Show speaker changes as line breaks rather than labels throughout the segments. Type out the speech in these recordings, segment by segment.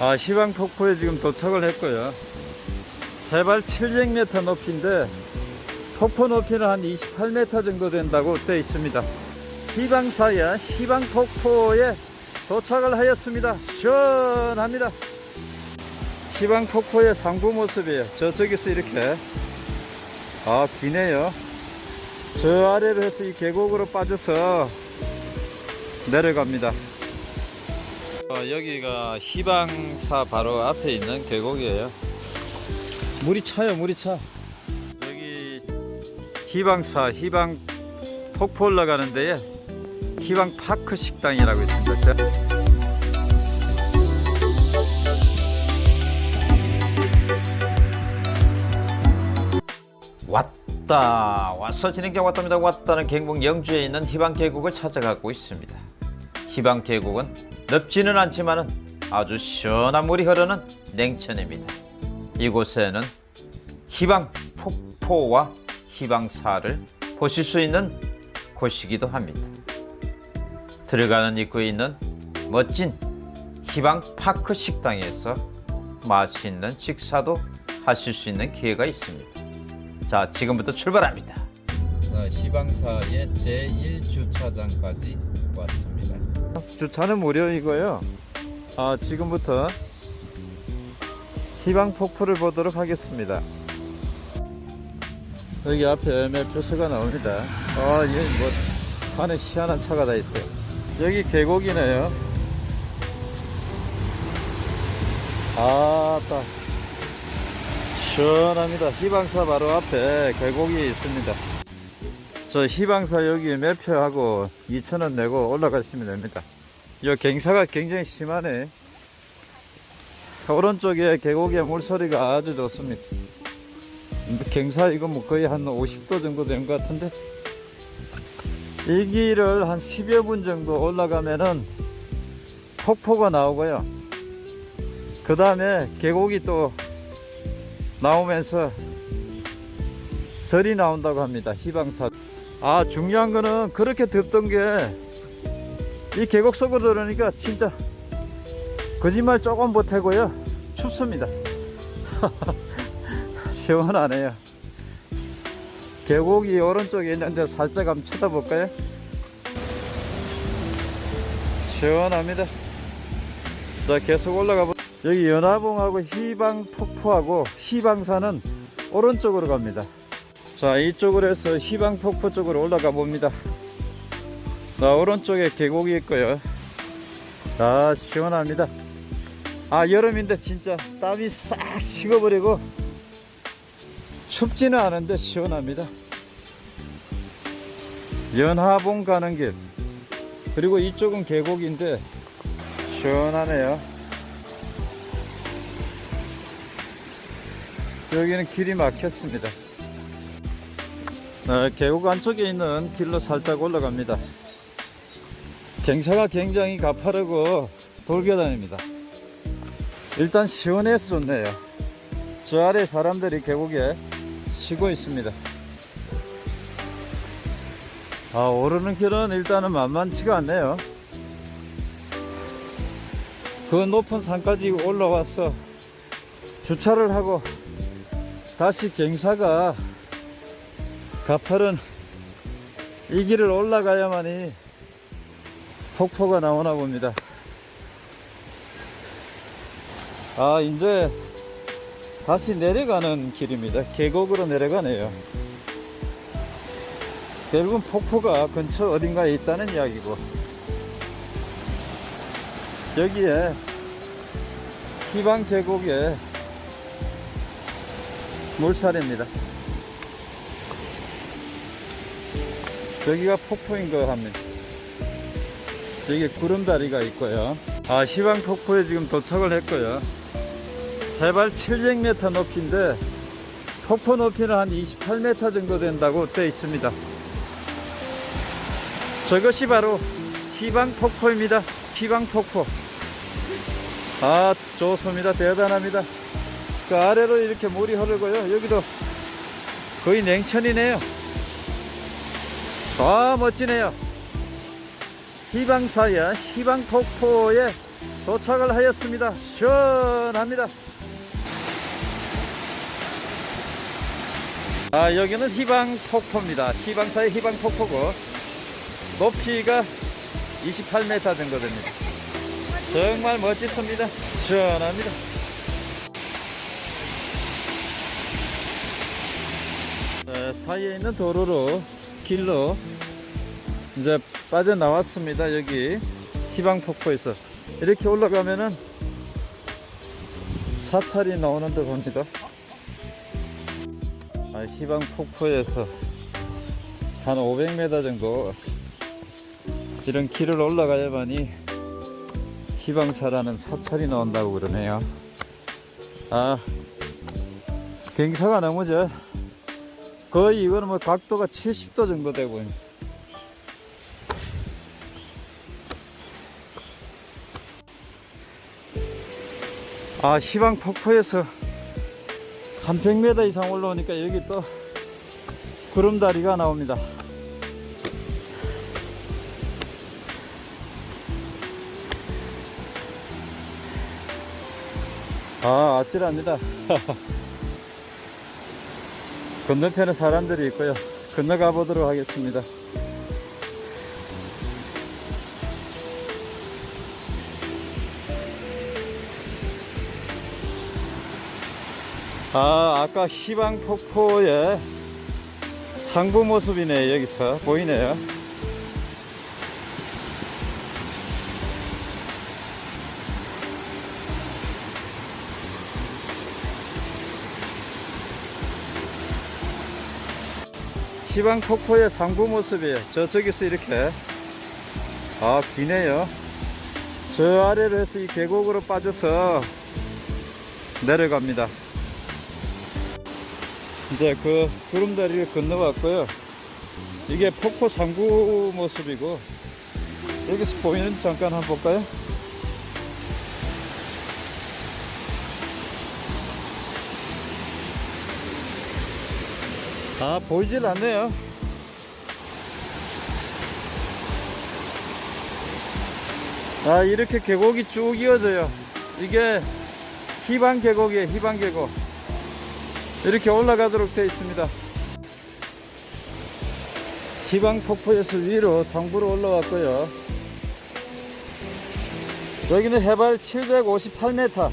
아, 희방폭포에 지금 도착을 했고요. 해발 700m 높이인데 폭포 높이는 한 28m 정도 된다고 되어 있습니다. 희방사야 희방폭포에 도착을 하였습니다. 시원합니다. 희방폭포의 상부 모습이에요. 저쪽에서 이렇게 아 기네요. 저 아래로 해서 이 계곡으로 빠져서 내려갑니다. 어, 여기가 희방사 바로 앞에 있는 계곡이에요. 물이 차요, 물이 차. 여기 희방사, 희방 폭포 올라가는 데에 희방 파크 식당이라고 있습니다. 왔다 왔어 진행자 왔답니다 왔다는 경북 영주에 있는 희방 계곡을 찾아가고 있습니다 희방 계곡은 넓지는 않지만은 아주 시원한 물이 흐르는 냉천입니다 이곳에는 희방 폭포와 희방사를 보실 수 있는 곳이기도 합니다 들어가는 입구에 있는 멋진 희방 파크 식당에서 맛있는 식사도 하실 수 있는 기회가 있습니다 자, 지금부터 출발합니다. 자, 시방사의 제1주차장까지 왔습니다. 주차는 무료이고요. 아, 지금부터 희방 폭포를 보도록 하겠습니다. 여기 앞에 매표소가 나옵니다. 아, 여기 뭐 산에 희한한 차가 다 있어요. 여기 계곡이네요. 아, 딱. 시원합니다. 희방사 바로 앞에 계곡이 있습니다. 저 희방사 여기 매표하고 2,000원 내고 올라가시면 됩니다. 이 갱사가 굉장히 심하네. 오른쪽에 계곡의 물소리가 아주 좋습니다. 갱사 이거 뭐 거의 한 50도 정도 된 것 같은데 이 길을 한 10여 분 정도 올라가면은 폭포가 나오고요. 그 다음에 계곡이 또 나오면서 절이 나온다고 합니다. 희방사. 아, 중요한 거는 그렇게 덥던 게 이 계곡 속으로 들어오니까 진짜 거짓말 조금 못하고요. 춥습니다. 시원하네요. 계곡이 오른쪽에 있는데 살짝 한번 쳐다볼까요? 시원합니다. 자, 계속 올라가 보 여기 연화봉하고 희방 폭포하고 희방산은 오른쪽으로 갑니다. 자, 이쪽으로 해서 희방 폭포 쪽으로 올라가 봅니다. 자, 오른쪽에 계곡이 있고요. 아, 시원합니다. 아, 여름인데 진짜 땀이 싹 식어버리고 춥지는 않은데 시원합니다. 연화봉 가는 길. 그리고 이쪽은 계곡인데 시원하네요. 여기는 길이 막혔습니다. 네, 계곡 안쪽에 있는 길로 살짝 올라갑니다. 경사가 굉장히 가파르고 돌계단입니다. 일단 시원해서 좋네요. 저 아래 사람들이 계곡에 쉬고 있습니다. 아, 오르는 길은 일단은 만만치가 않네요. 그 높은 산까지 올라와서 주차를 하고 다시 갱사가 가파른 이 길을 올라가야만이 폭포가 나오나 봅니다. 아, 이제 다시 내려가는 길입니다. 계곡으로 내려가네요. 결국은 폭포가 근처 어딘가에 있다는 이야기고 여기에 희방 계곡에 물살입니다. 여기가 폭포인 것 합니다. 여기 구름다리가 있고요. 아, 희방 폭포에 지금 도착을 했고요. 해발 700m 높이인데 폭포 높이는 한 28m 정도 된다고 되어 있습니다. 저것이 바로 희방 폭포입니다. 희방 폭포. 아, 좋습니다. 대단합니다. 그 아래로 이렇게 물이 흐르고요. 여기도 거의 냉천이네요. 아, 멋지네요. 희방사야 희방폭포에 도착을 하였습니다. 시원합니다. 아, 여기는 희방 폭포입니다. 희방사의 희방 폭포고 높이가 28m 정도 됩니다. 정말 멋지습니다. 시원합니다. 네, 사이에 있는 도로로 길로 이제 빠져나왔습니다. 여기 희방폭포에서 이렇게 올라가면은 사찰이 나오는 데 봅니다. 아, 희방폭포에서 한 500m 정도 이런 길을 올라가야만이 희방사라는 사찰이 나온다고 그러네요. 아, 경사가 너무 저 거의 이거는 뭐 각도가 70도 정도 되고 아 희방 폭포에서 한 100m 이상 올라오니까 여기 또 구름다리가 나옵니다. 아 아찔합니다. 건너편에 사람들이 있고요. 건너가 보도록 하겠습니다 아 아까 희방폭포의 상부 모습이네 여기서 보이네요. 희방폭포의 상부 모습이에요 저쪽에서 이렇게. 아 기네요. 저 아래로 해서 이 계곡으로 빠져서 내려갑니다 이제 그 구름다리를 건너왔고요. 이게 폭포 상부 모습이고 여기서 보이는 잠깐 한번 볼까요? 아 보이질 않네요. 아 이렇게 계곡이 쭉 이어져요. 이게 희방 계곡이에요 희방 계곡 이렇게 올라가도록 되어 있습니다 희방 폭포에서 위로 상부로 올라왔고요 여기는 해발 758m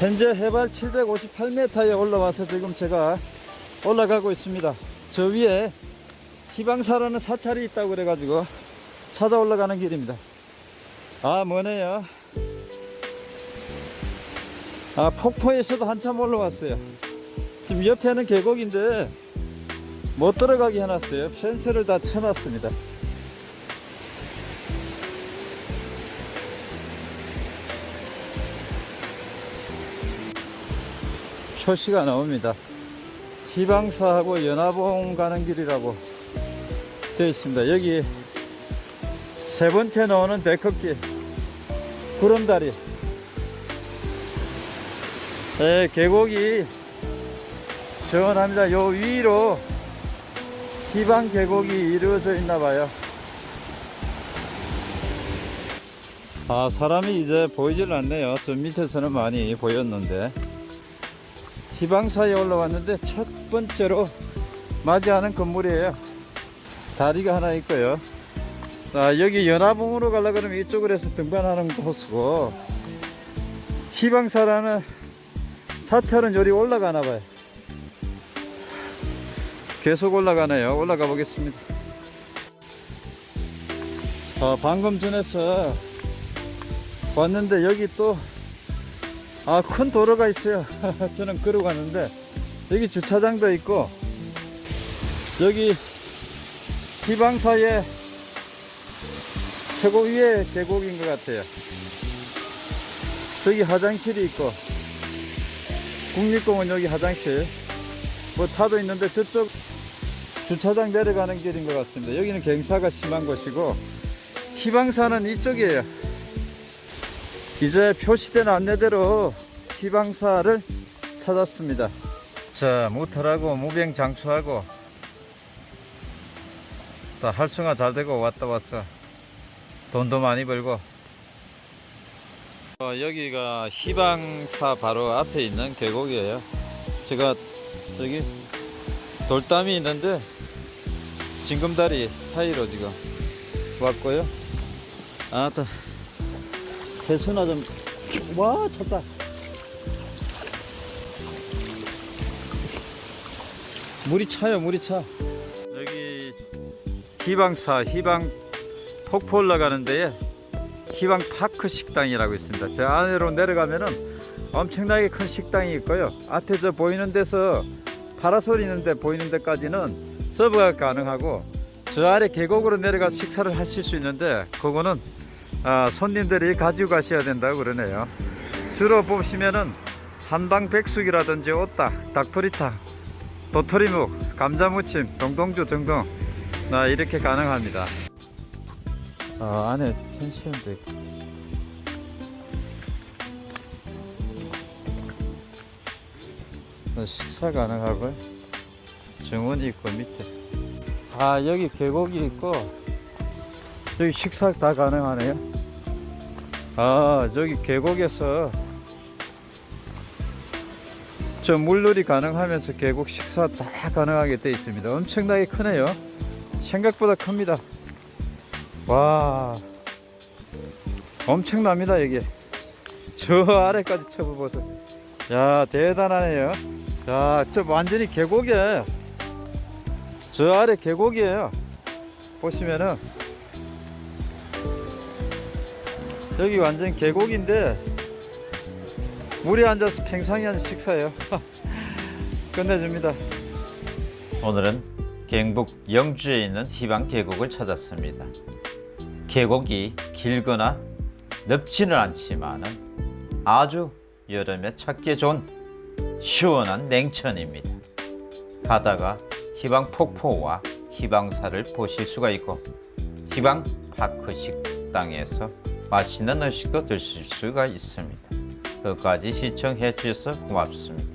현재 해발 758m에 올라와서 지금 제가 올라가고 있습니다. 저 위에 희방사라는 사찰이 있다고 그래가지고 찾아 올라가는 길입니다. 아, 뭐네요. 아, 폭포에서도 한참 올라왔어요. 지금 옆에는 계곡인데 못 들어가게 해놨어요. 펜스를 다 쳐놨습니다. 표시가 나옵니다. 희방사하고 연화봉 가는 길이라고 되어 있습니다. 여기 세 번째 나오는 백허길 구름다리 네, 계곡이 시원합니다. 요 위로 희방 계곡이 이루어져 있나 봐요. 아 사람이 이제 보이질 않네요. 저 밑에서는 많이 보였는데 희방사에 올라왔는데 첫 번째로 맞이하는 건물이에요. 다리가 하나 있고요. 아, 여기 연화봉으로 가려 그러면 이쪽으로 해서 등반하는 코스고 희방사라는 사찰은 요리 올라가나 봐요. 계속 올라가네요. 올라가 보겠습니다. 어, 방금 전에서 왔는데 여기 또 아, 큰 도로가 있어요. 저는 걸어 갔는데, 여기 주차장도 있고, 여기 희방사의 최고 위의 계곡인 것 같아요. 저기 화장실이 있고, 국립공원 여기 화장실, 뭐 차도 있는데 저쪽 주차장 내려가는 길인 것 같습니다. 여기는 경사가 심한 곳이고, 희방사는 이쪽이에요. 이제 표시된 안내대로 희방사를 찾았습니다. 자, 모터하고 무병 장수하고 다 활성화 잘 되고 왔다 왔어. 돈도 많이 벌고 어, 여기가 희방사 바로 앞에 있는 계곡이에요. 제가 여기 돌담이 있는데 징금다리 사이로 지금 왔고요. 아따 세수나 좀와 쳤다. 물이 차요 물이 차. 여기 희방사 희방 폭포 올라가는 데에 희방 파크 식당이라고 있습니다. 저 안으로 내려가면은 엄청나게 큰 식당이 있고요. 앞에 저 보이는 데서 파라솔 있는데 보이는 데까지는 서브가 가능하고 저 아래 계곡으로 내려가 식사를 하실 수 있는데 그거는 아, 손님들이 가지고 가셔야 된다고 그러네요. 주로 보시면은 한방 백숙이라든지 오딱, 닭도리탕, 도토리묵, 감자무침, 동동주 등등. 아, 이렇게 가능합니다 아, 안에 펜션도 있고. 어, 식사 가능하고요 정원이 있고 밑에. 아 여기 계곡이 있고 여기 식사 다 가능하네요. 아 저기 계곡에서 저 물놀이 가능하면서 계곡 식사 다 가능하게 되어 있습니다. 엄청나게 크네요. 생각보다 큽니다 와. 엄청납니다 여기 저 아래까지 쳐보세요 야 대단하네요. 자저 완전히 계곡이에요 저 아래 계곡이에요. 보시면은. 여기 완전 계곡인데 물에 앉아서 팽상히 하는 식사예요. 끝내줍니다. 오늘은 경북 영주에 있는 희방 계곡을 찾았습니다 계곡이 길거나 넓지는 않지만은 아주 여름에 찾기 좋은 시원한 냉천입니다 바다가 희방 폭포와 희방사를 보실 수가 있고 희방 파크 식당에서 맛있는 음식도 드실 수가 있습니다. 끝까지 시청해 주셔서 고맙습니다.